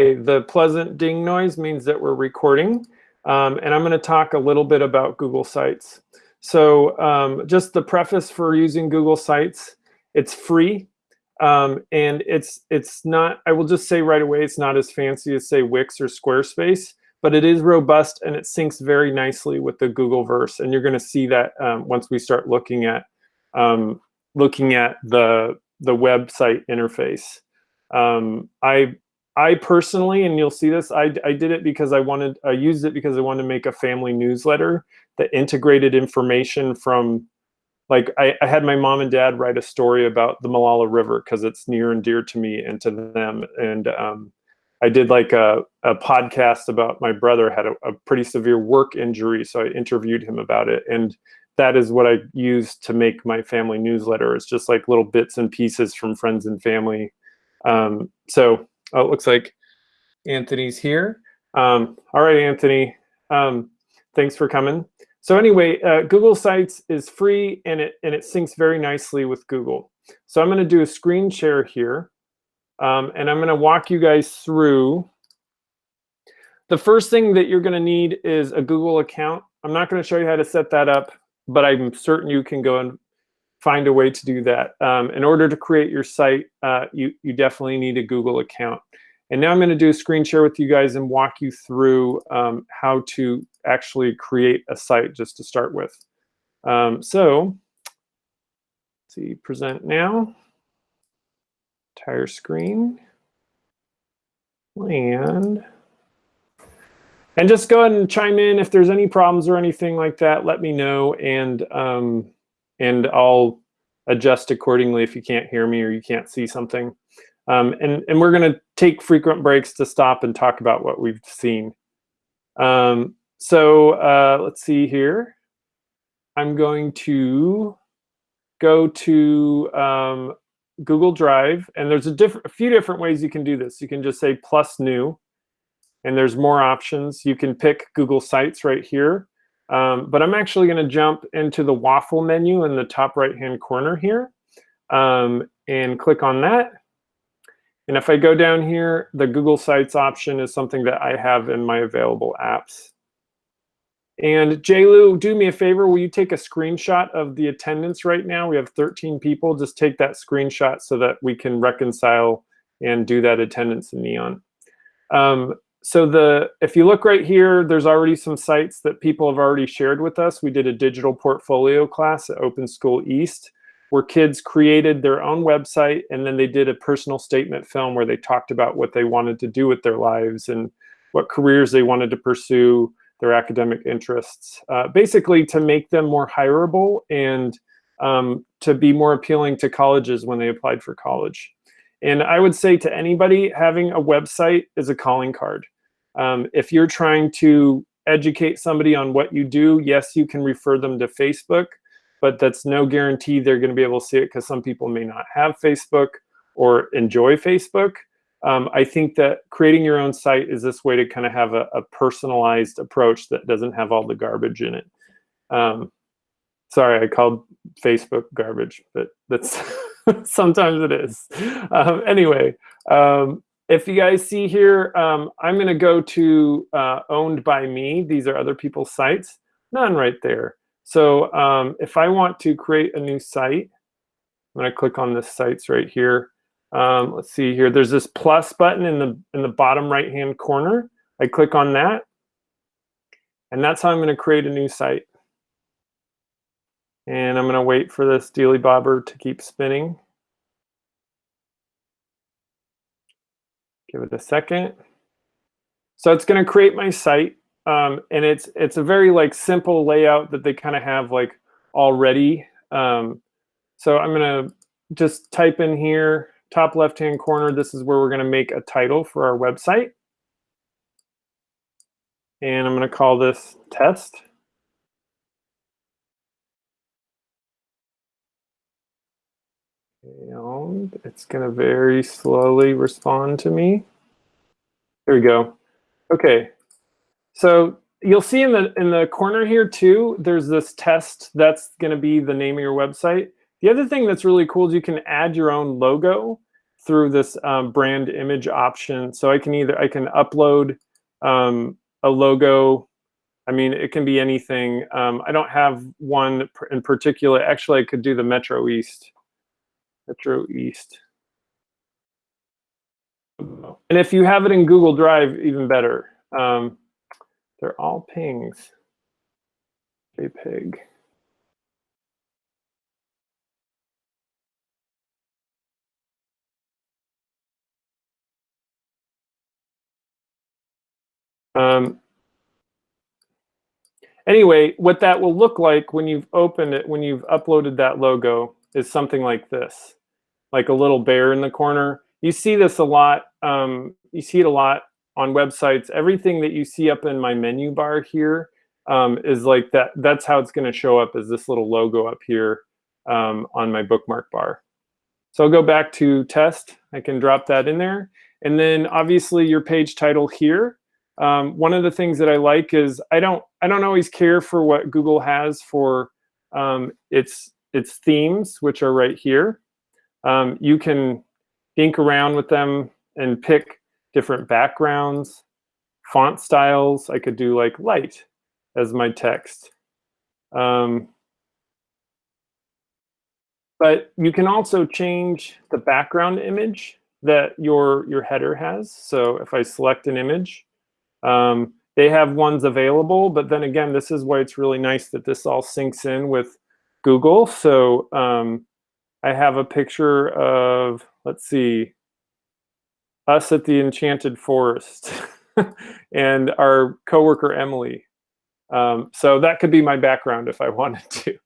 The pleasant ding noise means that we're recording. Um, and I'm going to talk a little bit about Google Sites. So um, just the preface for using Google Sites, it's free. Um, and it's it's not, I will just say right away, it's not as fancy as say Wix or Squarespace, but it is robust and it syncs very nicely with the Google Verse. And you're going to see that um, once we start looking at um, looking at the the website interface. Um, I I personally, and you'll see this, I, I did it because I wanted, I used it because I wanted to make a family newsletter that integrated information from, like I, I had my mom and dad write a story about the Molalla River because it's near and dear to me and to them. And um, I did like a, a podcast about my brother had a, a pretty severe work injury. So I interviewed him about it. And that is what I use to make my family newsletter. It's just like little bits and pieces from friends and family. Um, so Oh, it looks like Anthony's here. Um, all right, Anthony, um, thanks for coming. So anyway, uh, Google Sites is free and it, and it syncs very nicely with Google. So I'm going to do a screen share here. Um, and I'm going to walk you guys through. The first thing that you're going to need is a Google account. I'm not going to show you how to set that up, but I'm certain you can go and find a way to do that. Um, in order to create your site, uh, you, you definitely need a Google account. And now I'm going to do a screen share with you guys and walk you through um, how to actually create a site just to start with. Um, so, see, present now, entire screen, and, and just go ahead and chime in if there's any problems or anything like that, let me know. And um, and I'll adjust accordingly if you can't hear me or you can't see something. Um, and, and we're going to take frequent breaks to stop and talk about what we've seen. Um, so uh, let's see here. I'm going to go to um, Google Drive, and there's a, a few different ways you can do this. You can just say plus new, and there's more options. You can pick Google Sites right here. Um, but I'm actually going to jump into the waffle menu in the top right-hand corner here um, and click on that. And if I go down here, the Google Sites option is something that I have in my available apps. And JLu, do me a favor, will you take a screenshot of the attendance right now? We have 13 people. Just take that screenshot so that we can reconcile and do that attendance in Neon. Um, so the if you look right here, there's already some sites that people have already shared with us. We did a digital portfolio class at Open School East where kids created their own website and then they did a personal statement film where they talked about what they wanted to do with their lives and what careers they wanted to pursue, their academic interests. Uh, basically to make them more hireable and um, to be more appealing to colleges when they applied for college. And I would say to anybody, having a website is a calling card. Um, if you're trying to educate somebody on what you do, yes, you can refer them to Facebook, but that's no guarantee they're going to be able to see it because some people may not have Facebook or enjoy Facebook. Um, I think that creating your own site is this way to kind of have a, a, personalized approach that doesn't have all the garbage in it. Um, sorry, I called Facebook garbage, but that's Sometimes it is. Um, anyway, um, if you guys see here, um, I'm going to go to uh, owned by me. These are other people's sites. None right there. So um, if I want to create a new site, I'm going to click on the sites right here. Um, let's see here. There's this plus button in the in the bottom right hand corner. I click on that, and that's how I'm going to create a new site. And I'm going to wait for this dealy bobber to keep spinning. Give it a second. So it's going to create my site. Um, and it's it's a very like simple layout that they kind of have like already. Um, so I'm going to just type in here, top left-hand corner. This is where we're going to make a title for our website. And I'm going to call this test. And it's going to very slowly respond to me. There we go. Okay. So you'll see in the in the corner here too, there's this test that's going to be the name of your website. The other thing that's really cool is you can add your own logo. through this um, brand image option. So I can either, I can upload um, a logo. I mean, it can be anything. Um, I don't have one in particular. Actually, I could do the Metro East. Metro East. And if you have it in Google Drive, even better. Um, they're all pings. JPEG. Um, anyway, what that will look like when you've opened it, when you've uploaded that logo, is something like this, like a little bear in the corner. You see this a lot. Um, you see it a lot on websites. Everything that you see up in my menu bar here um, is like that. That's how it's going to show up as this little logo up here um, on my bookmark bar. So I'll go back to test. I can drop that in there. And then obviously your page title here um, one of the things that I like is I don't I don't always care for what Google has for um, its its themes, which are right here. Um, you can ink around with them and pick different backgrounds, font styles. I could do like light as my text. Um, but you can also change the background image that your your header has. So if I select an image, um, they have ones available, but then again, this is why it's really nice that this all syncs in with Google. So um, I have a picture of, let's see, us at the Enchanted Forest and our coworker Emily. Um, so that could be my background if I wanted to.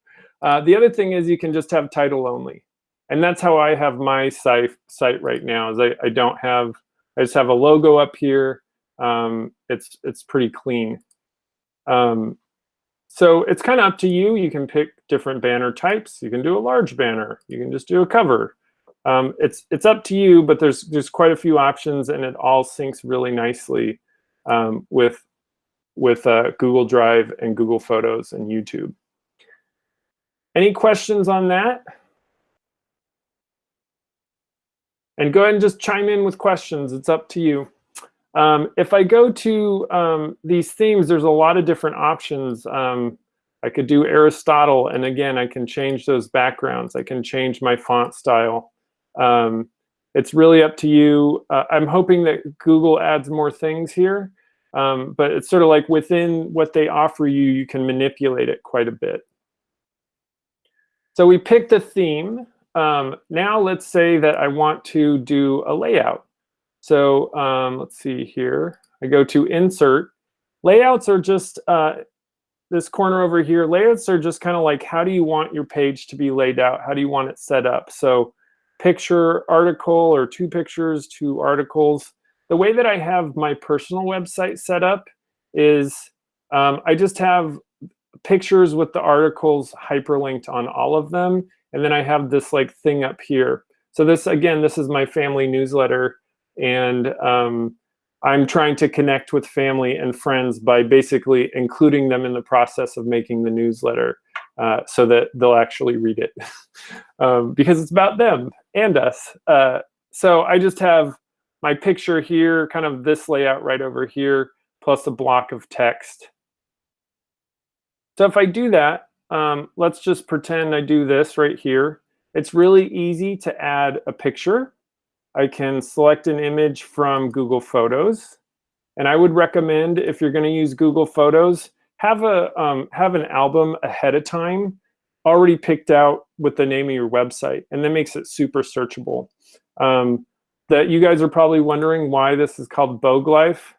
Uh, the other thing is you can just have title only. And that's how I have my site, right now is I, I don't have, I just have a logo up here um, it's it's pretty clean. Um, so it's kind of up to you. You can pick different banner types. You can do a large banner. You can just do a cover. Um, it's it's up to you, but there's there's quite a few options, and it all syncs really nicely um, with with uh, Google Drive and Google Photos and YouTube. Any questions on that? And go ahead and just chime in with questions. It's up to you. Um, if I go to um, these themes, there's a lot of different options. Um, I could do Aristotle, and again, I can change those backgrounds. I can change my font style. Um, it's really up to you. Uh, I'm hoping that Google adds more things here, um, but it's sort of like within what they offer you, you can manipulate it quite a bit. So we picked a theme. Um, now let's say that I want to do a layout. So um, let's see here. I go to insert. Layouts are just uh, this corner over here. Layouts are just kind of like how do you want your page to be laid out? How do you want it set up? So picture, article, or two pictures, two articles. The way that I have my personal website set up is um, I just have pictures with the articles hyperlinked on all of them. And then I have this like thing up here. So this, again, this is my family newsletter and um, I'm trying to connect with family and friends by basically including them in the process of making the newsletter uh, so that they'll actually read it um, because it's about them and us. Uh, so I just have my picture here, kind of this layout right over here, plus a block of text. So if I do that, um, let's just pretend I do this right here. It's really easy to add a picture. I can select an image from Google Photos. And I would recommend if you're going to use Google Photos, have a um, have an album ahead of time already picked out with the name of your website, and that makes it super searchable. Um, that you guys are probably wondering why this is called Bogue Life.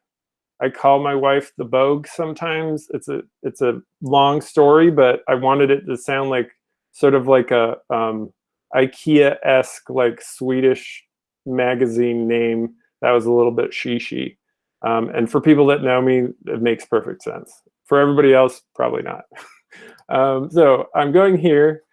I call my wife the Bogue sometimes. It's a it's a long story, but I wanted it to sound like sort of like a um, IKEA-esque, like Swedish magazine name that was a little bit shishi. Um, and for people that know me, it makes perfect sense. For everybody else, probably not. um, so I'm going here,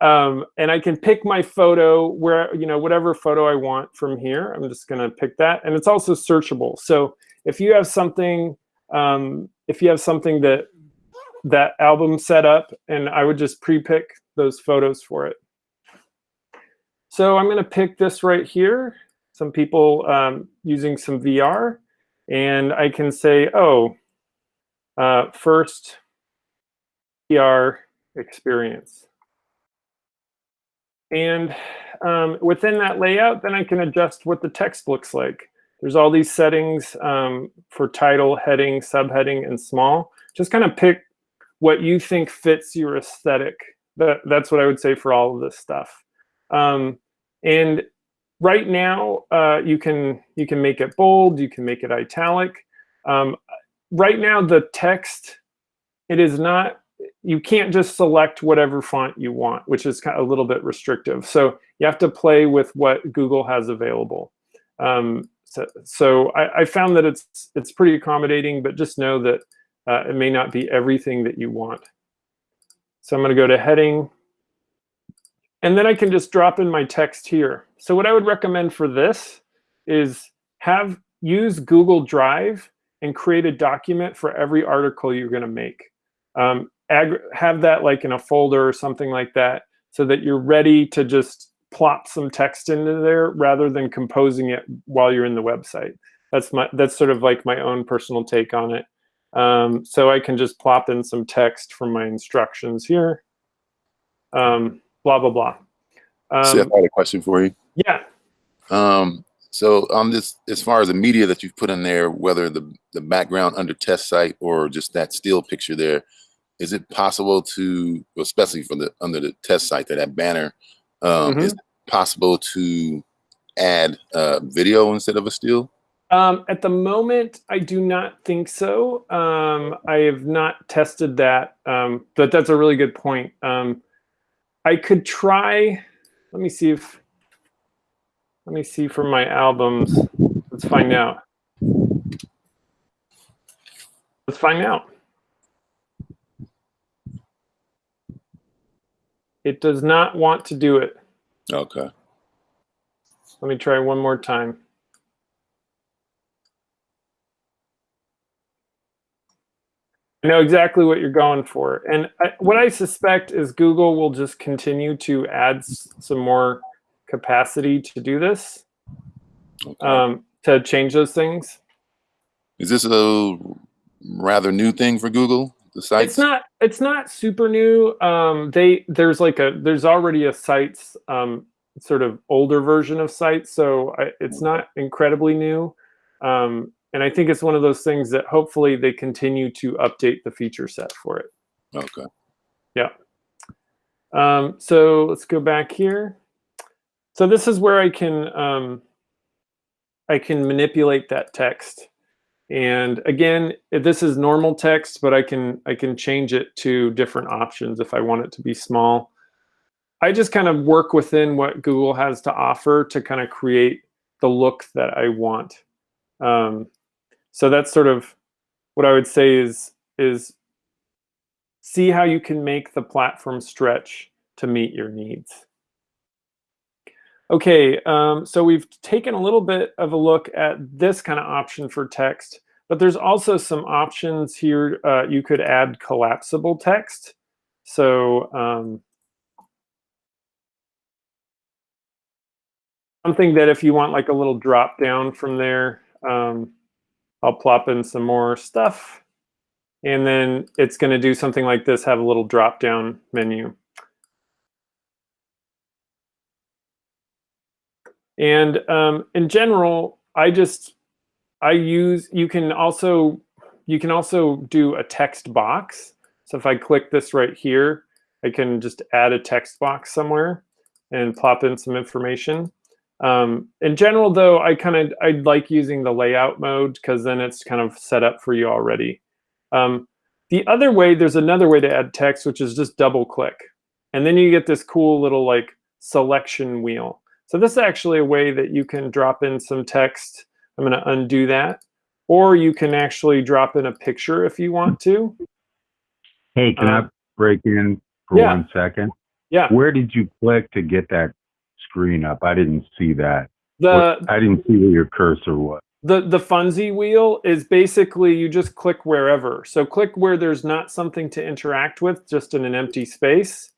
um, and I can pick my photo where, you know, whatever photo I want from here. I'm just going to pick that. And it's also searchable. So if you have something, um, if you have something that that album set up, and I would just pre-pick those photos for it. So I'm going to pick this right here. some people um, using some VR, and I can say, oh, uh, first VR experience. And um, within that layout, then I can adjust what the text looks like. There's all these settings um, for title, heading, subheading, and small. Just kind of pick what you think fits your aesthetic. That, that's what I would say for all of this stuff. Um, and right now, uh, you can you can make it bold, you can make it italic. Um, right now, the text, it is not you can't just select whatever font you want, which is kind of a little bit restrictive. So you have to play with what Google has available. Um, so, so I, I, found that it's it's pretty accommodating, but just know that uh, it may not be everything that you want. So I'm going to go to heading, and then I can just drop in my text here. So what I would recommend for this is have use Google Drive and create a document for every article you're going to make. Um, have that like in a folder or something like that so that you're ready to just plop some text into there rather than composing it while you're in the website. That's my that's sort of like my own personal take on it. Um, so I can just plop in some text from my instructions here. Um, blah blah blah. Um, See, I had a question for you. Yeah. Um, so on this, as far as the media that you've put in there, whether the the background under test site or just that still picture there, is it possible to, especially for the under the test site, that that banner, um, mm-hmm. is it possible to add uh, video instead of a still? Um, at the moment, I do not think so. Um, I have not tested that, um, but that's a really good point. Um, I could try. Let me see if. Let me see from my albums. Let's find out. Let's find out. It does not want to do it. Okay. Let me try one more time. I know exactly what you're going for. And I, what I suspect is Google will just continue to add some more capacity to do this, okay. um, to change those things. Is this a rather new thing for Google? the site? It's not. It's not super new. Um, they there's like a there's already a sites um, sort of older version of sites, so I, it's not incredibly new. Um, and I think it's one of those things that hopefully they continue to update the feature set for it. Okay. Yeah. Um, so let's go back here. So this is where I can um, I can manipulate that text. And again, this is normal text, but I can I can change it to different options if I want it to be small. I just kind of work within what Google has to offer to kind of create the look that I want. Um, so that's sort of what I would say is is see how you can make the platform stretch to meet your needs. Okay, um, so we've taken a little bit of a look at this kind of option for text, but there's also some options here. Uh, you could add collapsible text. So um, something that if you want like a little drop down from there, um, I'll plop in some more stuff. And then it's going to do something like this, have a little drop down menu. And um, in general, I just, I use, you can also, you can also do a text box. So if I click this right here, I can just add a text box somewhere and plop in some information. Um, in general, though, I kind of I like using the layout mode because then it's kind of set up for you already. Um, the other way, there's another way to add text, which is just double click. And then you get this cool little like selection wheel. So this is actually a way that you can drop in some text. I'm going to undo that. Or you can actually drop in a picture if you want to. Hey, can um, I break in for yeah. one second? Yeah. Where did you click to get that screen up? I didn't see that. The I didn't see where your cursor was. The the Funzy wheel is basically you just click wherever. So click where there's not something to interact with, just in an empty space.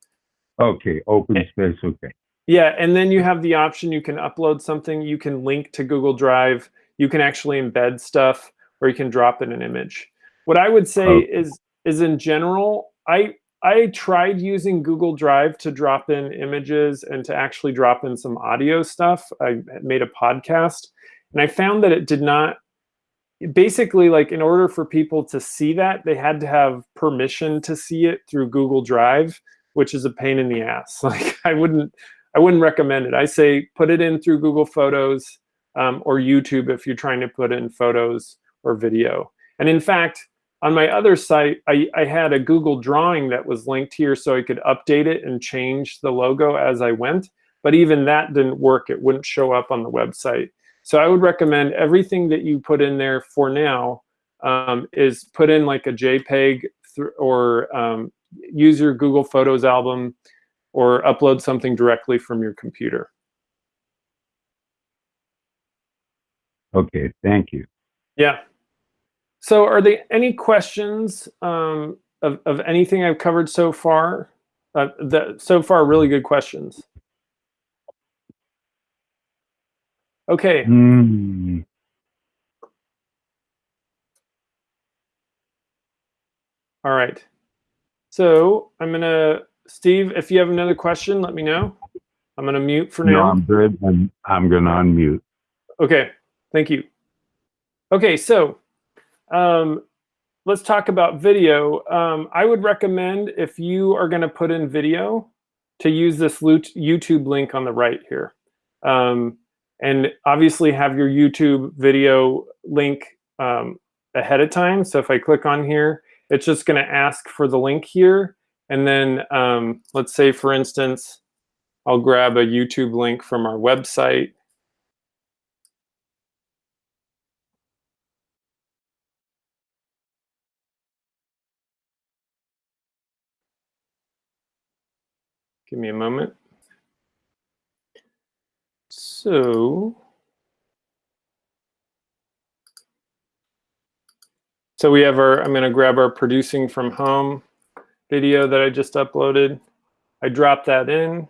Okay, open space. Okay. Yeah, and then you have the option, you can upload something, you can link to Google Drive, you can actually embed stuff, or you can drop in an image. What I would say Okay. is, is in general, I I tried using Google Drive to drop in images and to actually drop in some audio stuff. I made a podcast, and I found that it did not. Basically, like in order for people to see that, they had to have permission to see it through Google Drive, which is a pain in the ass. Like I wouldn't I wouldn't recommend it. I say put it in through Google Photos um, or YouTube if you're trying to put in photos or video. And in fact, on my other site, I, I had a Google drawing that was linked here so I could update it and change the logo as I went. But even that didn't work. It wouldn't show up on the website. So I would recommend everything that you put in there for now um, is put in like a JPEG or um, use your Google Photos album or upload something directly from your computer. Okay, thank you. Yeah. So are there any questions um, of, of anything I've covered so far? Uh, that, so far, really good questions. Okay. Hmm. All right. So I'm going to, Steve, if you have another question, let me know. I'm going to mute for No, now. I'm good. I'm, I'm gonna unmute. Okay, thank you. Okay, so um, let's talk about video. Um, I would recommend if you are going to put in video to use this YouTube link on the right here. Um, and obviously have your YouTube video link um, ahead of time. So if I click on here, it's just going to ask for the link here. And then um, let's say, for instance, I'll grab a YouTube link from our website. Give me a moment. So, so we have our, I'm going to grab our producing from home video that I just uploaded. I drop that in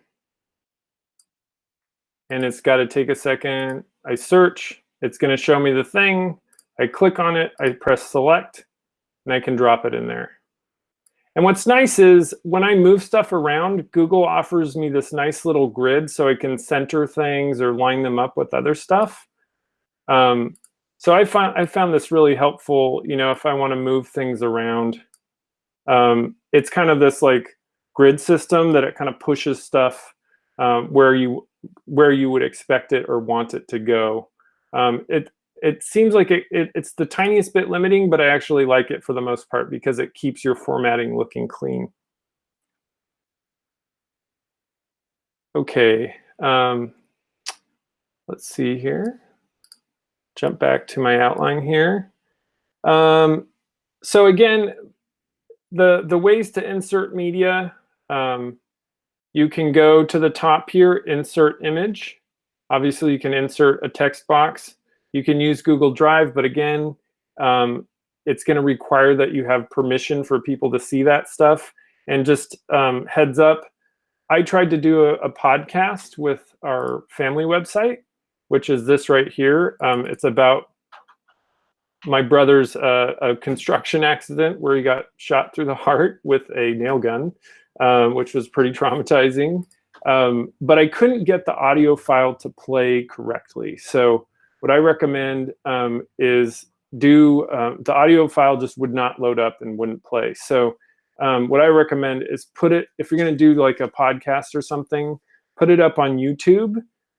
and it's got to take a second. I search, it's going to show me the thing. I click on it, I press select, and I can drop it in there. And what's nice is when I move stuff around, Google offers me this nice little grid so I can center things or line them up with other stuff. Um, so I found I found this really helpful. You know, if I want to move things around, um, it's kind of this like grid system that it kind of pushes stuff um, where you where you would expect it or want it to go. Um, it it seems like it, it, it's the tiniest bit limiting, but I actually like it for the most part because it keeps your formatting looking clean. Okay, um, let's see here. Jump back to my outline here. Um, so again, the, the ways to insert media, um, you can go to the top here, insert image. Obviously, you can insert a text box. You can use Google Drive, but again, um, it's going to require that you have permission for people to see that stuff. And just um, heads up, I tried to do a, a, podcast with our family website, which is this right here. Um, it's about my brother's uh, a construction accident where he got shot through the heart with a nail gun, um, which was pretty traumatizing. Um, but I couldn't get the audio file to play correctly. So what I recommend um, is do um, the audio file just would not load up and wouldn't play. So um, what I recommend is put it, if you're gonna do like a podcast or something, put it up on YouTube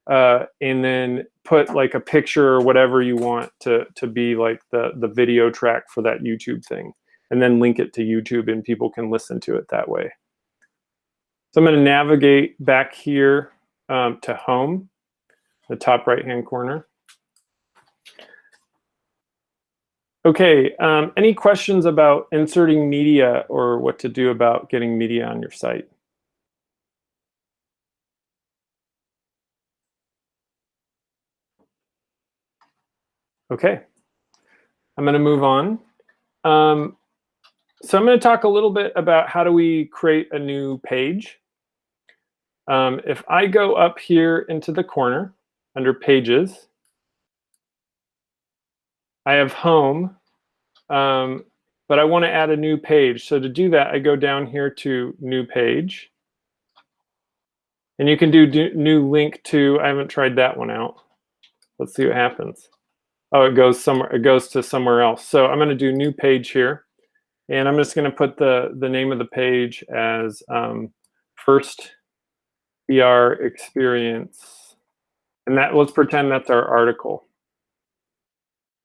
uh, and then put like a picture or whatever you want to, to be like the, the video track for that YouTube thing. And then link it to YouTube and people can listen to it that way. So I'm gonna navigate back here um, to home, the top right-hand corner. Okay, um, any questions about inserting media or what to do about getting media on your site? Okay, I'm going to move on. Um, so I'm going to talk a little bit about how do we create a new page. um, if I go up here into the corner under pages, I have home, um, but I want to add a new page. So to do that, I go down here to new page. And you can do, do new link to, I haven't tried that one out. Let's see what happens. Oh, it goes somewhere, it goes to somewhere else. So I'm going to do new page here. And I'm just going to put the, the name of the page as um, first VR experience. And that let's pretend that's our article.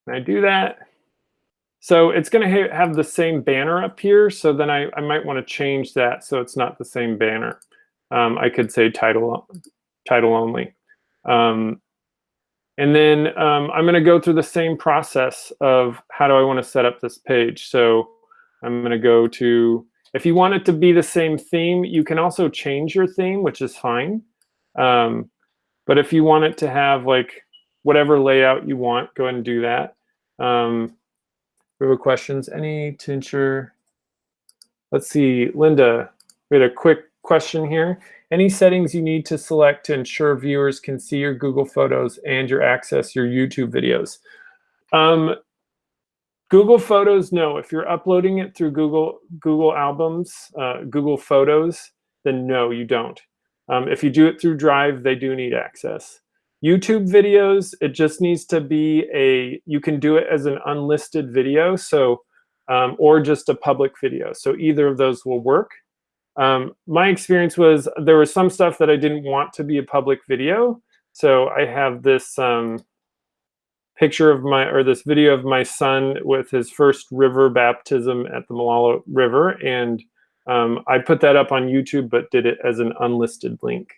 Can I do that? So it's going to ha have the same banner up here. So then I, I might want to change that so it's not the same banner. Um, I could say title, title only. Um, and then um, I'm going to go through the same process of how do I want to set up this page. So I'm going to go to, if you want it to be the same theme, you can also change your theme, which is fine. Um, but if you want it to have like whatever layout you want, go ahead and do that. Um, we have questions. Any to ensure? Let's see, Linda, we had a quick question here. Any settings you need to select to ensure viewers can see your Google Photos and your access your YouTube videos? Um, Google Photos, no. If you're uploading it through Google Google Albums, uh, Google Photos, then no, you don't. Um, if you do it through Drive, they do need access. YouTube videos, it just needs to be a, you can do it as an unlisted video, so, um, or just a public video. So either of those will work. Um, my experience was there was some stuff that I didn't want to be a public video. So I have this um, picture of my, or this video of my son with his first river baptism at the Molalla River. And um, I put that up on YouTube, but did it as an unlisted link.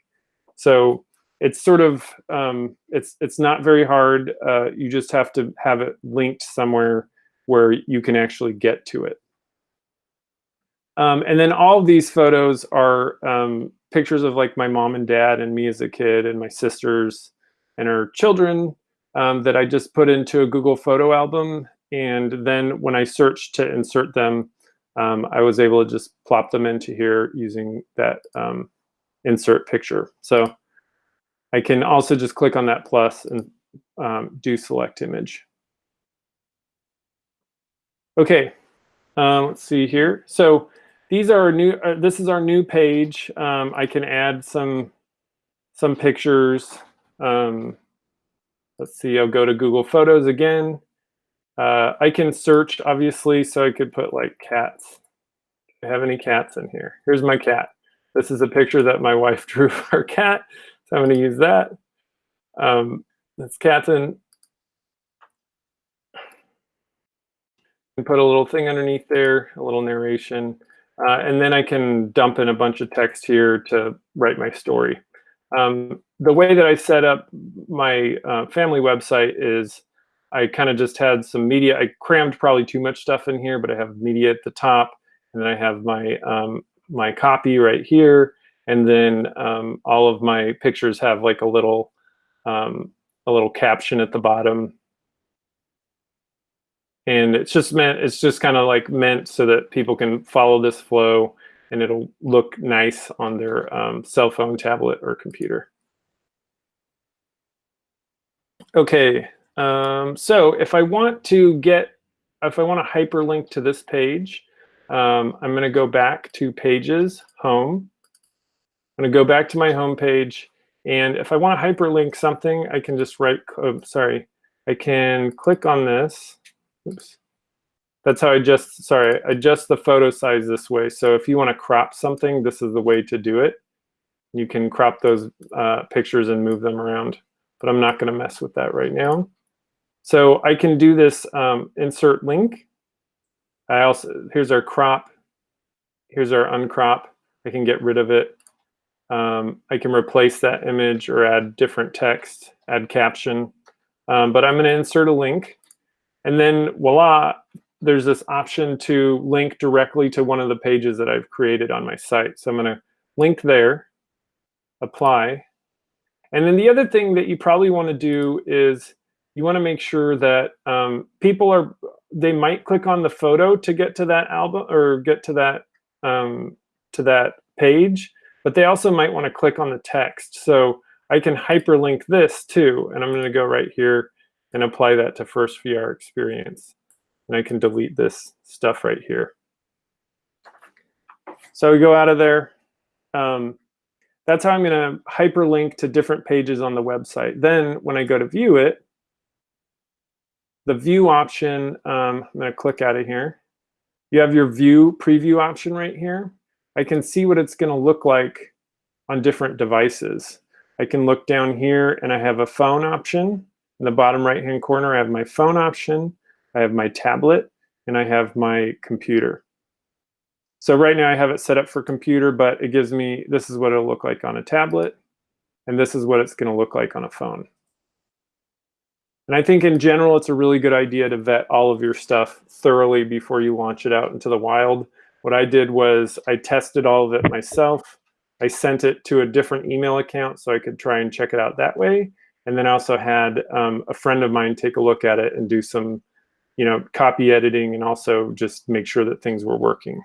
So it's sort of, um, it's, it's not very hard. Uh, you just have to have it linked somewhere where you can actually get to it. Um, and then all these photos are um, pictures of like my mom and dad and me as a kid and my sisters and our children um, that I just put into a Google photo album. And then when I searched to insert them, um, I was able to just plop them into here using that um, insert picture. So I can also just click on that plus and um, do select image. Okay, uh, let's see here. So these are new, uh, this is our new page. Um, I can add some, some pictures. Um, let's see, I'll go to Google Photos again. Uh, I can search, obviously, so I could put like cats. Do I have any cats in here? Here's my cat. This is a picture that my wife drew of our cat, so I'm going to use that. Um, that's cats in. And put a little thing underneath there, a little narration. Uh, and then I can dump in a bunch of text here to write my story. Um, the way that I set up my uh, family website is I kind of just had some media. I crammed probably too much stuff in here, but I have media at the top, and then I have my um, my copy right here, and then um, all of my pictures have like a little um, a little caption at the bottom. And it's just meant it's just kind of like meant so that people can follow this flow and it'll look nice on their um, cell phone tablet or computer. Okay um, so if i want to get if i want to hyperlink to this page um, i'm going to go back to pages home going to go back to my home page and if i want to hyperlink something i can just write oh, sorry i can click on this Oops. That's how I just, sorry, adjust the photo size this way. So if you want to crop something, this is the way to do it. You can crop those uh, pictures and move them around, but I'm not going to mess with that right now. So I can do this um, insert link. I also, here's our crop. Here's our uncrop. I can get rid of it. Um, I can replace that image or add different text, add caption. Um, but I'm going to insert a link. And then voila, there's this option to link directly to one of the pages that I've created on my site. So I'm going to link there, apply. And then the other thing that you probably want to do is you want to make sure that um, people are, they might click on the photo to get to that album or get to that, um, to that page. But they also might want to click on the text. So I can hyperlink this too, and I'm going to go right here and apply that to first VR experience. And I can delete this stuff right here. So we go out of there. Um, that's how I'm going to hyperlink to different pages on the website. Then when I go to view it, the view option, um, I'm going to click out of here. You have your view preview option right here. I can see what it's going to look like on different devices. I can look down here and I have a phone option. In the bottom right hand corner, I have my phone option. I have my tablet and I have my computer. So right now I have it set up for computer, but it gives me, this is what it'll look like on a tablet. And this is what it's going to look like on a phone. And I think in general, it's a really good idea to vet all of your stuff thoroughly before you launch it out into the wild. What I did was I tested all of it myself. I sent it to a different email account so I could try and check it out that way. And then I also had um, a friend of mine take a look at it and do some, you know, copy editing and also just make sure that things were working.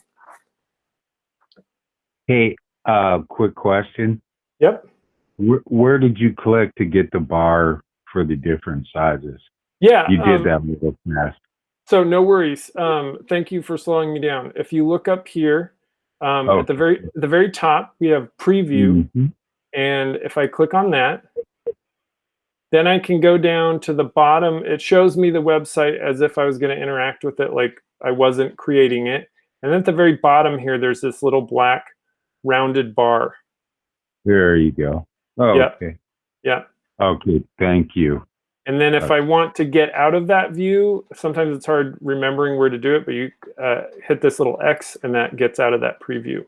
Hey, uh, quick question. Yep. Where, where did you click to get the bar for the different sizes? Yeah. You did um, that real fast. So no worries. Um, thank you for slowing me down. If you look up here, um, at the very the very top, we have preview, Mhm. and if I click on that, then I can go down to the bottom. It shows me the website as if I was going to interact with it like I wasn't creating it. And then at the very bottom here, there's this little black rounded bar. There you go. Oh, Yeah. okay. Yeah. Okay. Thank you. And then if. I want to get out of that view, sometimes it's hard remembering where to do it, but you uh, hit this little X and that gets out of that preview.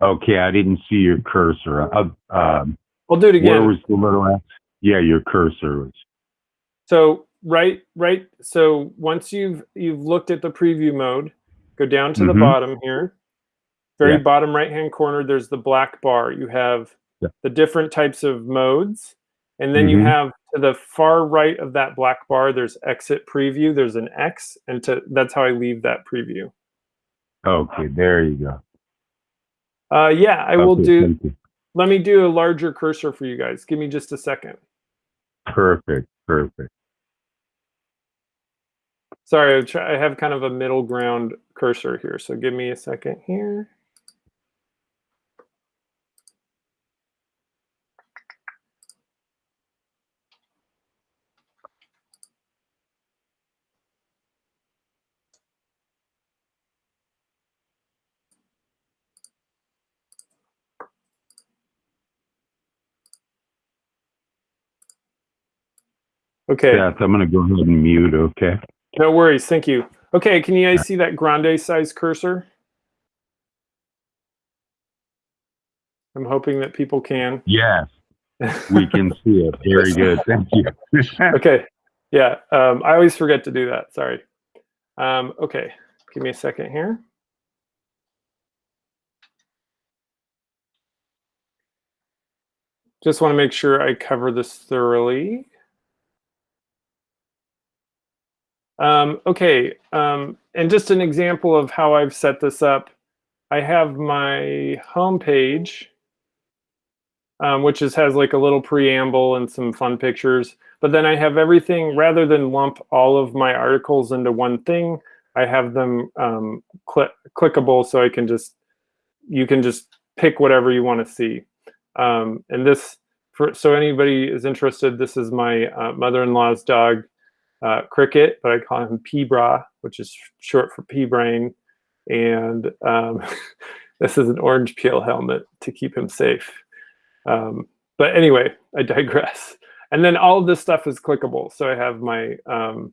Okay. I didn't see your cursor. Uh, um, I'll do it again. where was the little X? Yeah, your cursor was. So right, right. So once you've you've looked at the preview mode, go down to the Mhm. bottom here. Very Yeah. bottom right hand corner, there's the black bar. You have Yeah. the different types of modes. And then you Mhm. have to the far right of that black bar, there's exit preview. There's an X, and to that's how I leave that preview. Okay. There you go. Uh, yeah, I will do. Let me do a larger cursor for you guys. Give me just a second. Perfect. Perfect. Sorry, I have kind of a middle ground cursor here, so give me a second here. Okay. Yes, I'm going to go ahead and mute. Okay. No worries. Thank you. Okay, can you guys see that grande size cursor? I'm hoping that people can. Yes, we can see it. Very good. Thank you. okay. Yeah, um, I always forget to do that. Sorry. Um, okay, give me a second here. Just want to make sure I cover this thoroughly. Um, okay, um, and just an example of how I've set this up. I have my home page, um, which is, has like a little preamble and some fun pictures. But then I have everything, rather than lump all of my articles into one thing, I have them um, cl clickable so I can just, you can just pick whatever you want to see. Um, and this, for so anybody is interested, this is my uh, mother-in-law's dog, uh, Cricket, but I call him P-Bra, which is short for P-Brain. And um, this is an orange peel helmet to keep him safe. Um, but anyway, I digress. And then all of this stuff is clickable. So I have my um,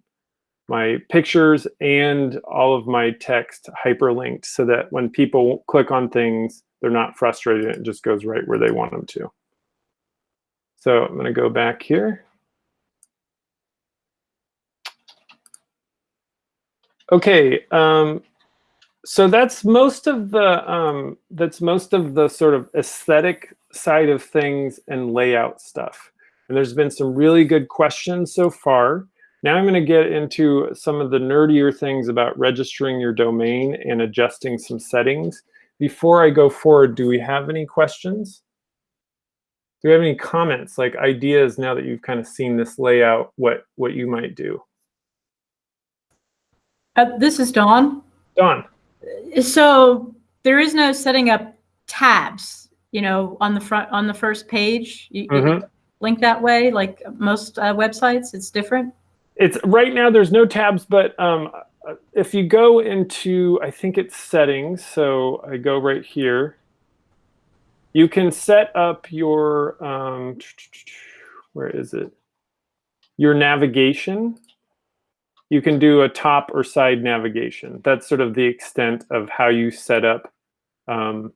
my pictures and all of my text hyperlinked so that when people click on things, they're not frustrated. It just goes right where they want them to. So I'm going to go back here. Okay, um, so that's most of the um, that's most of the sort of aesthetic side of things and layout stuff. And there's been some really good questions so far. Now I'm going to get into some of the nerdier things about registering your domain and adjusting some settings. before I go forward, do we have any questions? Do we have any comments, like ideas now that you've kind of seen this layout, what, what you might do? Uh, this is Dawn. Don? So there is no setting up tabs, you know, on the front, on the first page. You, you Mhm. link that way, like most uh, websites, it's different. It's right now. There's no tabs, but um, uh, if you go into, I think it's settings. So I go right here. You can set up your um, where is it? Your navigation. You can do a top or side navigation. That's sort of the extent of how you set up um,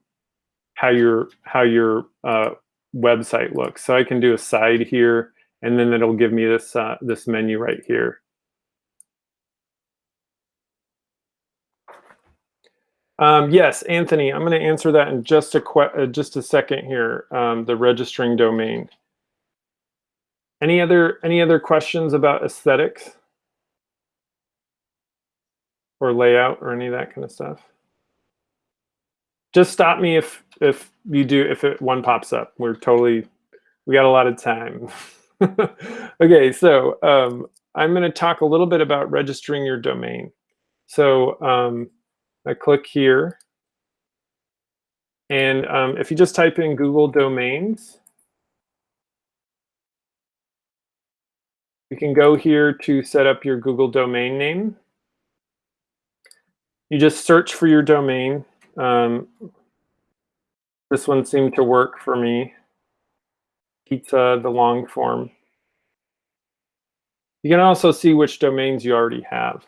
how your how your uh, website looks. So I can do a side here and then it'll give me this uh, this menu right here. Um, yes, Anthony, I'm going to answer that in just a uh, just a second here. Um, the registering domain. Any other any other questions about aesthetics or layout or any of that kind of stuff? Just stop me if if you do if it one pops up. We're totally we got a lot of time. okay, so um, I'm going to talk a little bit about registering your domain. So um, I click here. And um, if you just type in Google Domains, you can go here to set up your Google domain name. You just search for your domain. Um, this one seemed to work for me pizza, the long form. You can also see which domains you already have.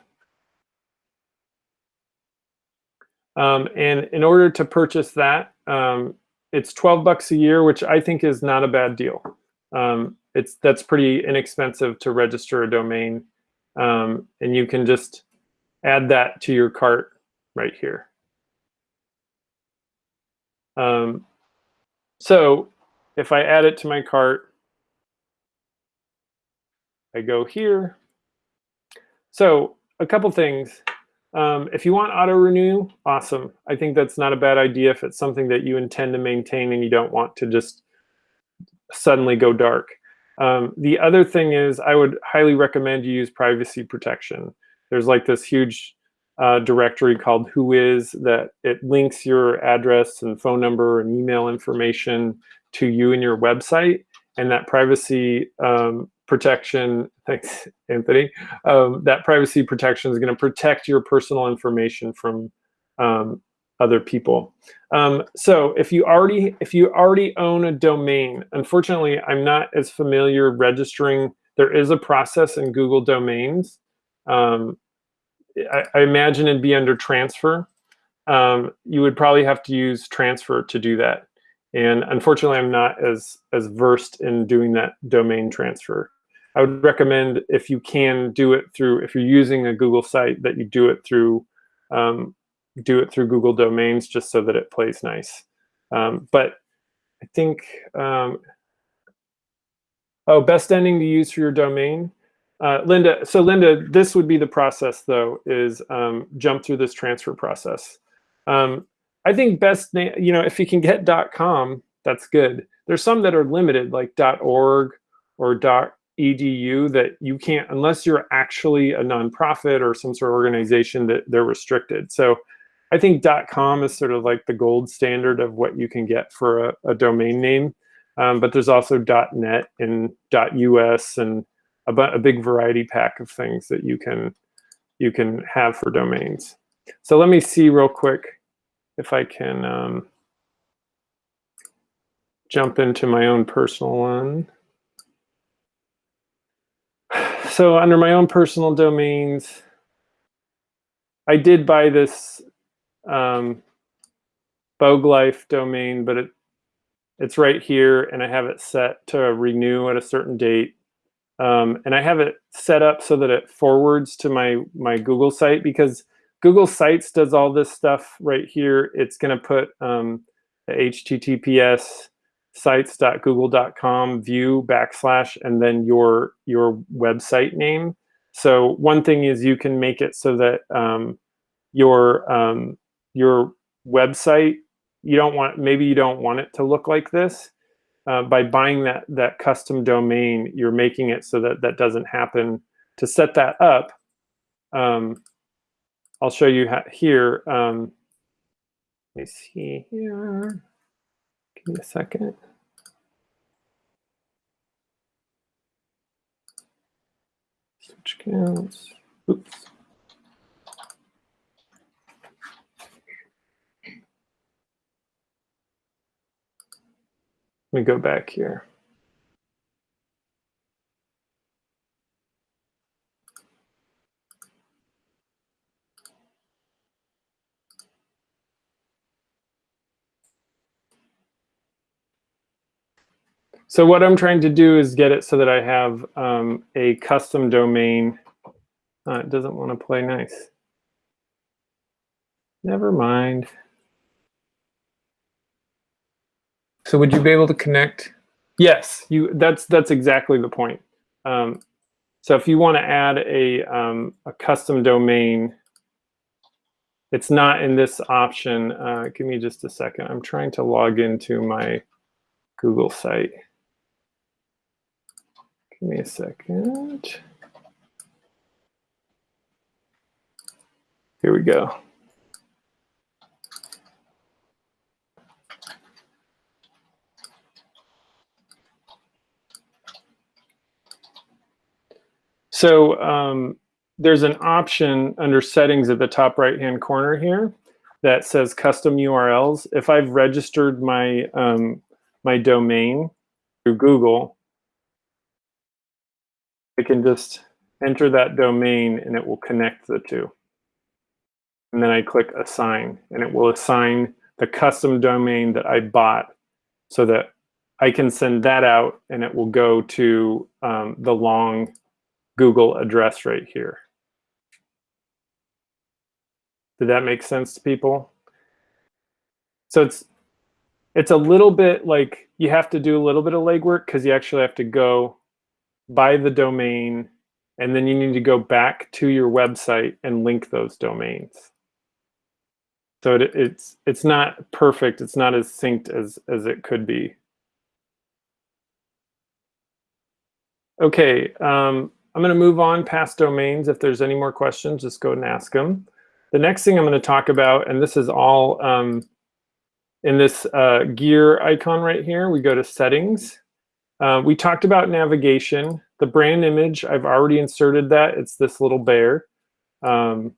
Um, and in order to purchase that, um, it's 12 bucks a year, which I think is not a bad deal. Um, it's That's pretty inexpensive to register a domain. Um, and you can just add that to your cart right here. Um, so if I add it to my cart, I go here. So a couple things. Um, if you want auto renew, awesome. I think that's not a bad idea if it's something that you intend to maintain and you don't want to just suddenly go dark. Um, the other thing is I would highly recommend you use privacy protection. There's like this huge uh, directory called WHOIS that it links your address and phone number and email information to you and your website. And that privacy um, protection, thanks, Anthony, um, that privacy protection is going to protect your personal information from um, other people. Um, so if you already if you already own a domain, unfortunately, I'm not as familiar registering. There is a process in Google Domains. Um, I, I, imagine it'd be under transfer. Um, you would probably have to use transfer to do that. And unfortunately, I'm not as, as versed in doing that domain transfer. I would recommend if you can do it through, if you're using a Google site, that you do it through, um, do it through Google Domains just so that it plays nice. Um, but I think, um, oh, best ending to use for your domain. Uh, Linda, so Linda, this would be the process though, is um, jump through this transfer process. Um, I think best, you know, if you can get .com, that's good. There's some that are limited, like .org or .edu, that you can't, unless you're actually a nonprofit or some sort of organization, that they're restricted. So I think .com is sort of like the gold standard of what you can get for a, a domain name. Um, but there's also .net and .us and a, a big variety pack of things that you can you can have for domains. So let me see real quick if I can um, jump into my own personal one. So under my own personal domains, I did buy this um, Life domain, but it it's right here and I have it set to renew at a certain date. Um, and I have it set up so that it forwards to my, my Google site because Google Sites does all this stuff right here. It's going to put um, the HTTPS sites.google.com view backslash and then your your website name. So one thing is you can make it so that um, your um, your website you don't want maybe you don't want it to look like this. Uh, by buying that that custom domain, you're making it so that that doesn't happen. To set that up, um, I'll show you here. Um, let me see here. Give me a second. Switch. Oops. Let me go back here. So what I'm trying to do is get it so that I have um, a custom domain. Uh, it doesn't want to play nice. Never mind. So would you be able to connect? Yes, you. That's that's exactly the point. Um, so if you want to add a um, a custom domain, it's not in this option. Uh, give me just a second. I'm trying to log into my Google site. Give me a second. Here we go. So um, there's an option under settings at the top right hand corner here that says custom URLs. If I've registered my um, my domain through Google, I can just enter that domain and it will connect the two. And then I click assign and it will assign the custom domain that I bought so that I can send that out and it will go to um, the long Google address right here. Did that make sense to people? So it's it's a little bit like you have to do a little bit of legwork because you actually have to go buy the domain and then you need to go back to your website and link those domains. So it, it's it's not perfect. It's not as synced as as it could be. Okay, um, I'm going to move on past domains. If there's any more questions, just go and ask them. The next thing I'm going to talk about, and this is all um, in this uh, gear icon right here, we go to settings. Uh, we talked about navigation. The brand image, I've already inserted that. It's this little bear. Um,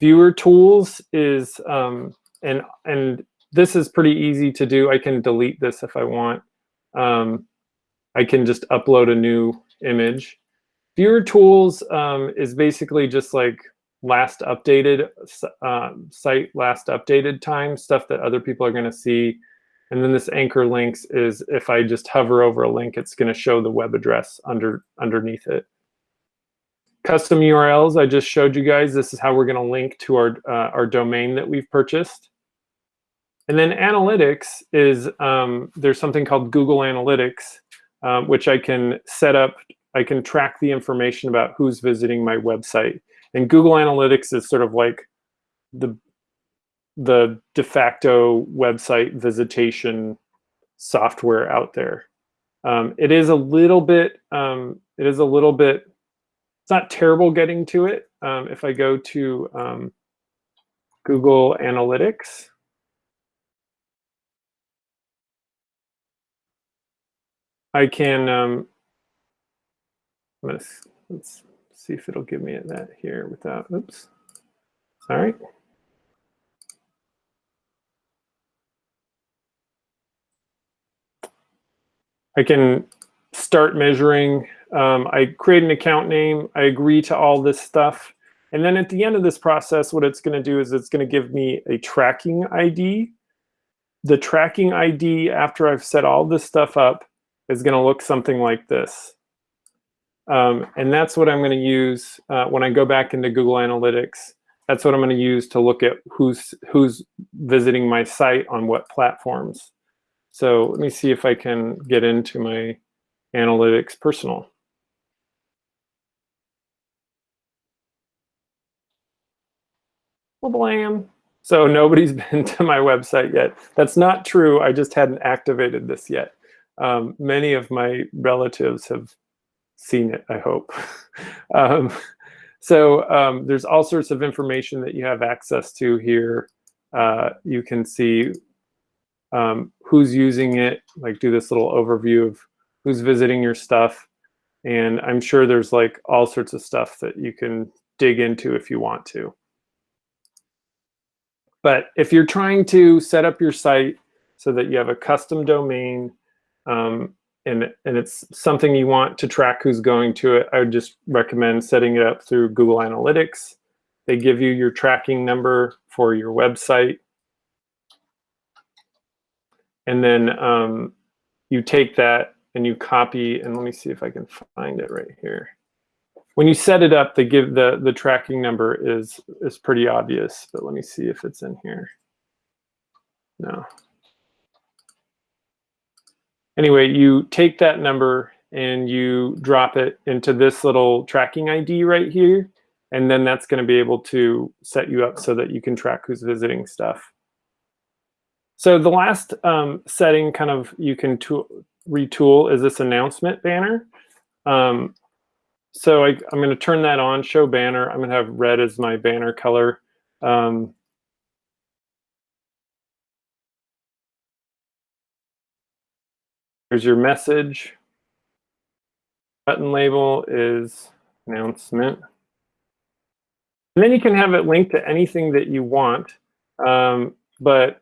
viewer tools is, um, and, and this is pretty easy to do. I can delete this if I want. Um, I can just upload a new image. Viewer tools um, is basically just like last updated uh, site, last updated time, stuff that other people are going to see. And then this anchor links is if I just hover over a link, it's going to show the web address under underneath it. Custom URLs, I just showed you guys. This is how we're going to link to our, uh, our domain that we've purchased. And then analytics is, um, there's something called Google Analytics, um, which I can set up I can track the information about who's visiting my website. And Google Analytics is sort of like the the de facto website visitation software out there. Um, it is a little bit, um, it is a little bit, it's not terrible getting to it. Um, if I go to um, Google Analytics, I can um, I'm gonna let's see if it'll give me that here without. Oops. All right. I can start measuring. Um, I create an account name. I agree to all this stuff. And then at the end of this process, what it's going to do is it's going to give me a tracking ID. The tracking ID, after I've set all this stuff up, is going to look something like this. Um, and that's what I'm going to use uh, when I go back into Google Analytics. That's what I'm going to use to look at who's who's visiting my site on what platforms. So let me see if I can get into my Analytics personal. Well, blam. So nobody's been to my website yet. That's not true. I just hadn't activated this yet. Um, many of my relatives have seen it, I hope. um, so um, there's all sorts of information that you have access to here. Uh, you can see um, who's using it, like do this little overview of who's visiting your stuff. And I'm sure there's like all sorts of stuff that you can dig into if you want to. But if you're trying to set up your site so that you have a custom domain um, and, and it's something you want to track who's going to it, I would just recommend setting it up through Google Analytics. They give you your tracking number for your website. And then um, you take that and you copy, and let me see if I can find it right here. When you set it up, they give the, the tracking number is, is pretty obvious, but let me see if it's in here. No. Anyway, you take that number and you drop it into this little tracking ID right here. And then that's going to be able to set you up so that you can track who's visiting stuff. So the last um, setting kind of you can retool is this announcement banner. Um, so I, am going to turn that on, show banner. I'm going to have red as my banner color. Um, here's your message. Button label is announcement. And then you can have it linked to anything that you want. Um, but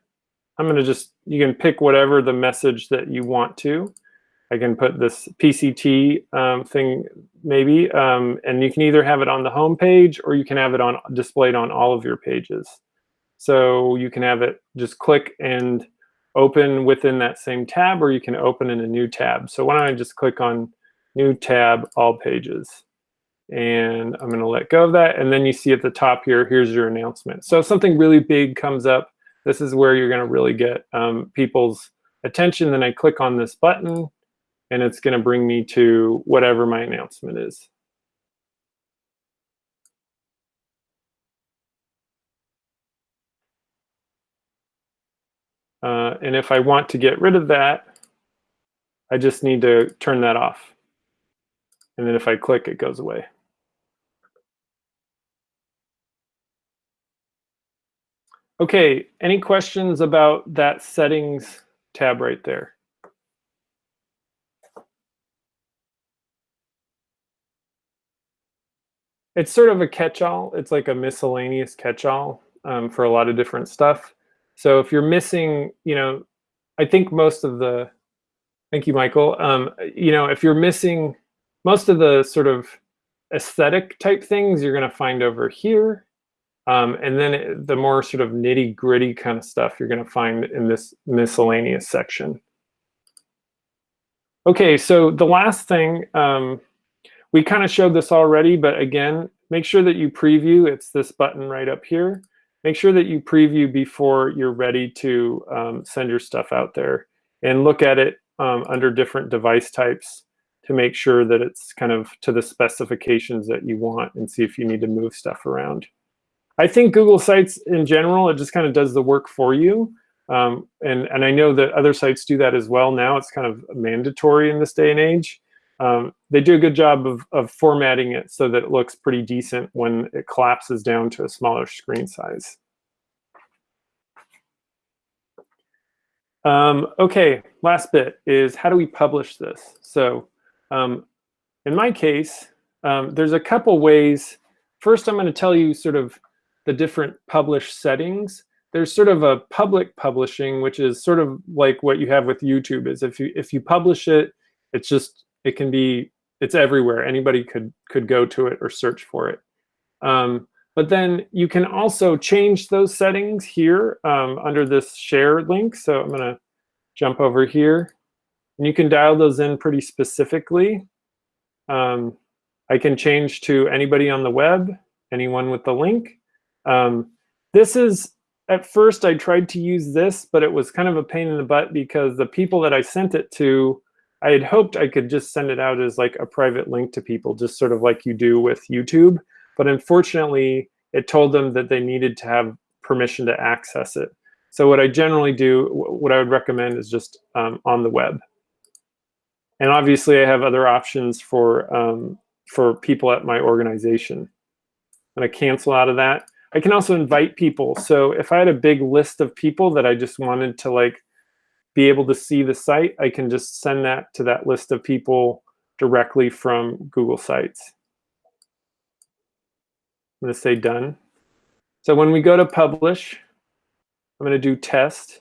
I'm going to just, you can pick whatever the message that you want to. I can put this PCT um, thing maybe, um, and you can either have it on the home page or you can have it on displayed on all of your pages. So you can have it just click and open within that same tab, or you can open in a new tab. So why don't I just click on new tab, all pages. And I'm gonna let go of that. And then you see at the top here, here's your announcement. So if something really big comes up, this is where you're gonna really get um, people's attention. Then I click on this button and it's going to bring me to whatever my announcement is. Uh, and if I want to get rid of that, I just need to turn that off. And then if I click, it goes away. Okay, any questions about that settings tab right there? it's sort of a catch-all. It's like a miscellaneous catch-all um, for a lot of different stuff. So if you're missing, you know, I think most of the, thank you, Michael. Um, you know, if you're missing most of the sort of aesthetic type things, you're going to find over here. Um, and then the more sort of nitty gritty kind of stuff you're going to find in this miscellaneous section. Okay, so the last thing um, we kind of showed this already, but again, make sure that you preview. It's this button right up here. Make sure that you preview before you're ready to um, send your stuff out there and look at it um, under different device types to make sure that it's kind of to the specifications that you want and see if you need to move stuff around. I think Google Sites in general, it just kind of does the work for you. Um, and, and I know that other sites do that as well now. It's kind of mandatory in this day and age um, they do a good job of, of formatting it so that it looks pretty decent when it collapses down to a smaller screen size. Um, okay, last bit is how do we publish this? So um, in my case, um, there's a couple ways. First, I'm going to tell you sort of the different publish settings. There's sort of a public publishing, which is sort of like what you have with YouTube is if you if you publish it, it's just it can be, it's everywhere. Anybody could, could go to it or search for it. Um, but then you can also change those settings here um, under this share link. So I'm going to jump over here. And you can dial those in pretty specifically. Um, I can change to anybody on the web, anyone with the link. Um, this is, at first I tried to use this, but it was kind of a pain in the butt because the people that I sent it to I had hoped I could just send it out as like a private link to people, just sort of like you do with YouTube. But unfortunately, it told them that they needed to have permission to access it. So what I generally do, what I would recommend is just um, on the web. And obviously, I have other options for um, for people at my organization. Going to cancel out of that. I can also invite people. So if I had a big list of people that I just wanted to like be able to see the site, I can just send that to that list of people directly from Google Sites. I'm going to say done. So when we go to publish, I'm going to do test.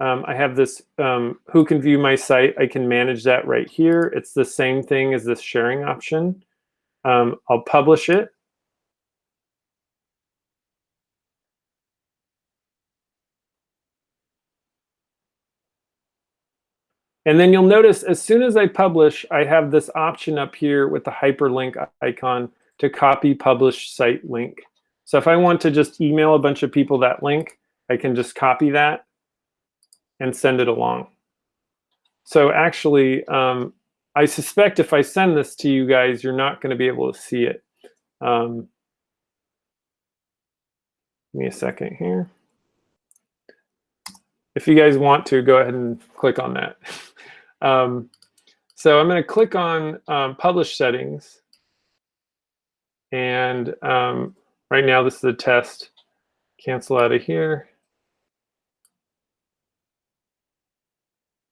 Um, I have this um, who can view my site. I can manage that right here. It's the same thing as this sharing option. Um, I'll publish it. And then you'll notice as soon as I publish, I have this option up here with the hyperlink icon to copy publish site link. So if I want to just email a bunch of people that link, I can just copy that and send it along. So actually, um, I suspect if I send this to you guys, you're not going to be able to see it. Um, give me a second here. If you guys want to, go ahead and click on that. Um, so I'm going to click on um, Publish Settings. And um, right now, this is a test. Cancel out of here.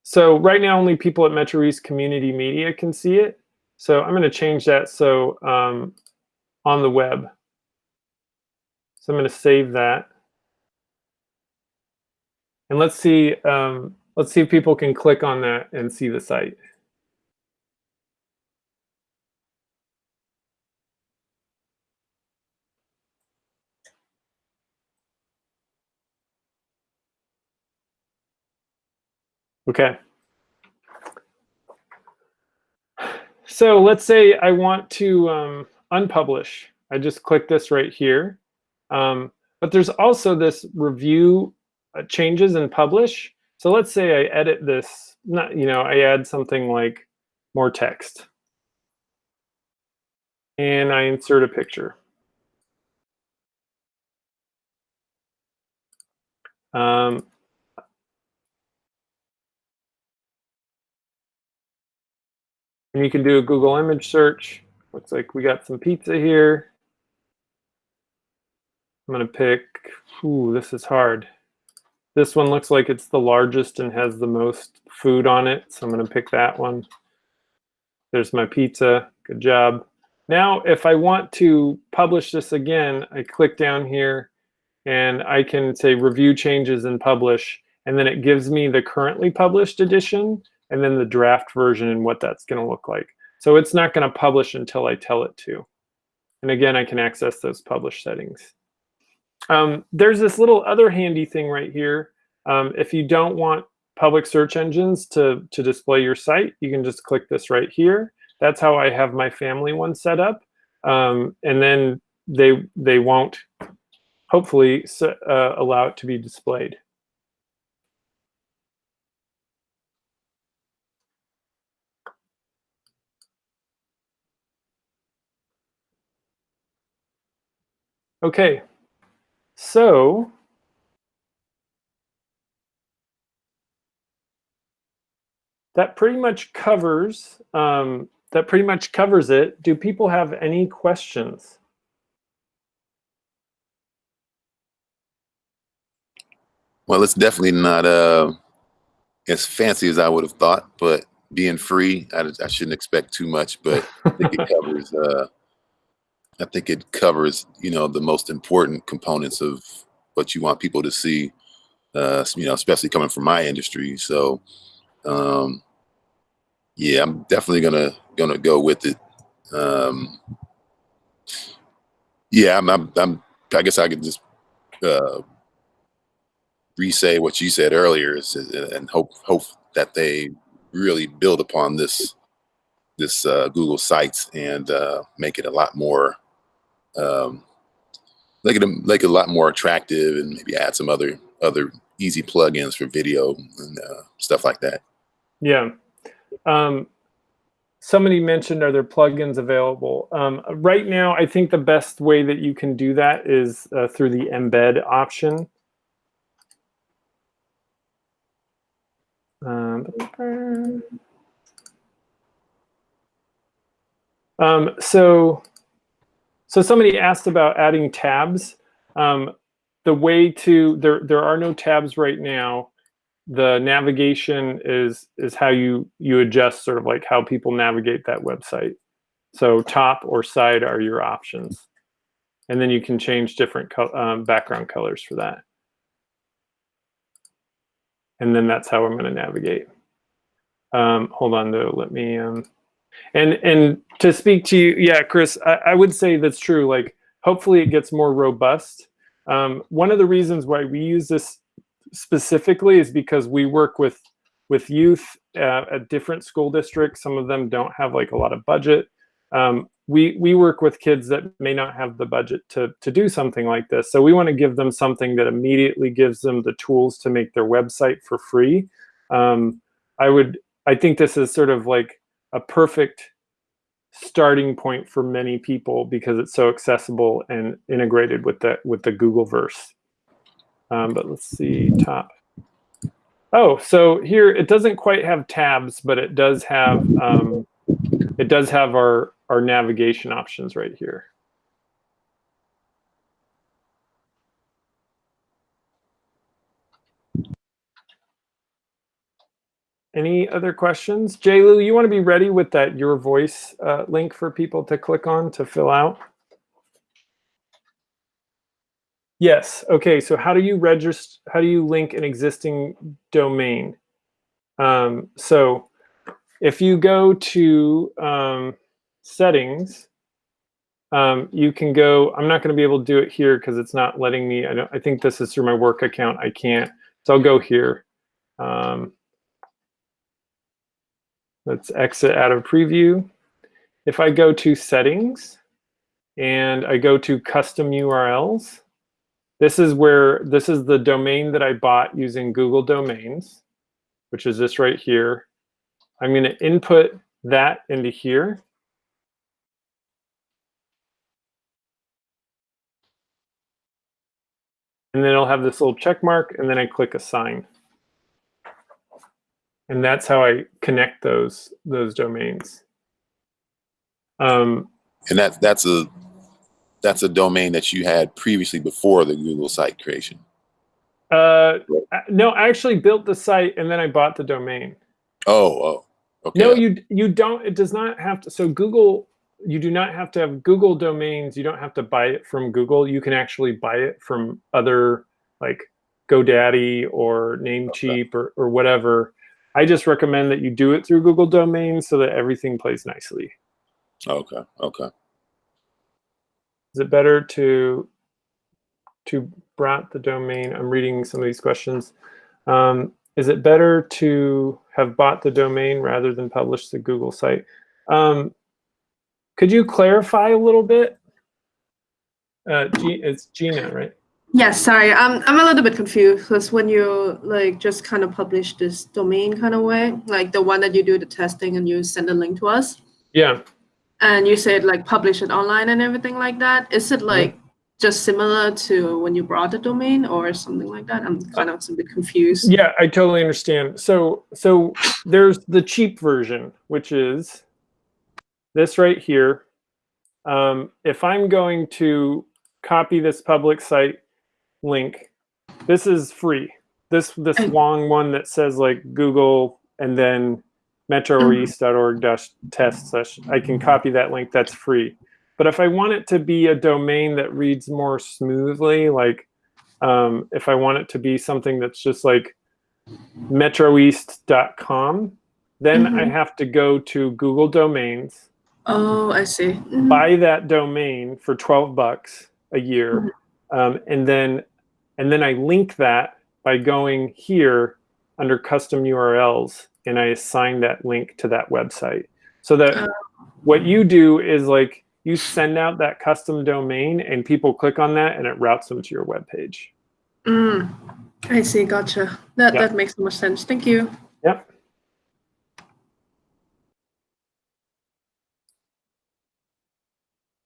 So right now, only people at Metro East Community Media can see it. So I'm going to change that so um, on the web. So I'm going to save that. And let's see, um, let's see if people can click on that and see the site. Okay. So let's say I want to um, unpublish. I just click this right here. Um, but there's also this review uh, changes and publish. So let's say I edit this, not, you know, I add something like more text. And I insert a picture. Um, and you can do a Google image search. Looks like we got some pizza here. I'm gonna pick, ooh, this is hard. This one looks like it's the largest and has the most food on it. So I'm gonna pick that one. There's my pizza, good job. Now, if I want to publish this again, I click down here and I can say review changes and publish. And then it gives me the currently published edition and then the draft version and what that's gonna look like. So it's not gonna publish until I tell it to. And again, I can access those publish settings. Um, there's this little other handy thing right here. Um, if you don't want public search engines to, to display your site, you can just click this right here. That's how I have my family one set up. Um, and then they, they won't hopefully uh, allow it to be displayed. Okay, so that pretty much covers um, that pretty much covers it. Do people have any questions? Well, it's definitely not uh, as fancy as I would have thought, but being free, I, I shouldn't expect too much. But I think it covers. Uh, I think it covers, you know, the most important components of what you want people to see. Uh, you know, especially coming from my industry. So, um, yeah, I'm definitely gonna gonna go with it. Um, yeah, I'm, I'm, I'm, i guess I could just uh, re-say what you said earlier, and hope hope that they really build upon this this uh, Google Sites and uh, make it a lot more um, make it make it a lot more attractive, and maybe add some other other easy plugins for video and uh, stuff like that. Yeah. Um, somebody mentioned, are there plugins available? Um, right now, I think the best way that you can do that is uh, through the embed option. Um, um, so, so somebody asked about adding tabs. Um, the way to there there are no tabs right now. The navigation is is how you you adjust sort of like how people navigate that website. So top or side are your options, and then you can change different co um, background colors for that. And then that's how I'm going to navigate. Um, hold on though, let me. Um, and and to speak to you, yeah, Chris, I, I would say that's true. Like, hopefully, it gets more robust. Um, one of the reasons why we use this specifically is because we work with with youth uh, at different school districts. Some of them don't have like a lot of budget. Um, we we work with kids that may not have the budget to to do something like this. So we want to give them something that immediately gives them the tools to make their website for free. Um, I would I think this is sort of like a perfect starting point for many people because it's so accessible and integrated with the with the Google verse. Um, but let's see top. Oh, so here it doesn't quite have tabs, but it does have um, it does have our our navigation options right here. Any other questions? Jaylu, you want to be ready with that Your Voice uh, link for people to click on to fill out? Yes. Okay. So how do you register? How do you link an existing domain? Um, so if you go to um, settings, um, you can go. I'm not going to be able to do it here because it's not letting me. I don't. I think this is through my work account. I can't. So I'll go here. Um, Let's exit out of preview. If I go to settings and I go to custom URLs, this is where, this is the domain that I bought using Google Domains, which is this right here. I'm going to input that into here. And then it'll have this little check mark, and then I click assign and that's how I connect those those domains. Um, And that that's a that's a domain that you had previously before the Google site creation. uh, no, I actually built the site and then I bought the domain. Oh, oh, okay. No, you you don't. It does not have to. So Google, you do not have to have Google domains. You don't have to buy it from Google. You can actually buy it from other like GoDaddy or Namecheap or or whatever. I just recommend that you do it through Google Domains so that everything plays nicely. okay, okay. Is it better to to brought the domain? I'm reading some of these questions. Um, is it better to have bought the domain rather than publish the Google site? Um, could you clarify a little bit? Uh, G- it's Gina, right? Yes, sorry, I'm I'm a little bit confused because when you like just kind of publish this domain kind of way, like the one that you do the testing and you send a link to us, Yeah. and you said like publish it online and everything like that. Is it like just similar to when you brought the domain or something like that? I'm kind of a bit confused. Yeah, I totally understand. So so there's the cheap version, which is this right here. Um, if I'm going to copy this public site link, this is free. This this Mm. long one that says like Google and then metroeast.org dash test slash I can copy that link, that's free. But if I want it to be a domain that reads more smoothly, like um, if I want it to be something that's just like metroeast.com, then I Mhm. have to go to Google Domains, Oh, I see. Mhm. buy that domain for 12 bucks a year, um, and then and then I link that by going here under custom URLs, and I assign that link to that website. So that Oh. what you do is like you send out that custom domain, and people click on that, and it routes them to your web page. Mm, I see. Gotcha. That Yeah. that makes so much sense. Thank you. Yep.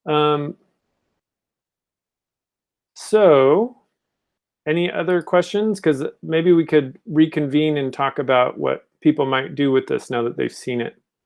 Um, so, any other questions? Because maybe we could reconvene and talk about what people might do with this now that they've seen it.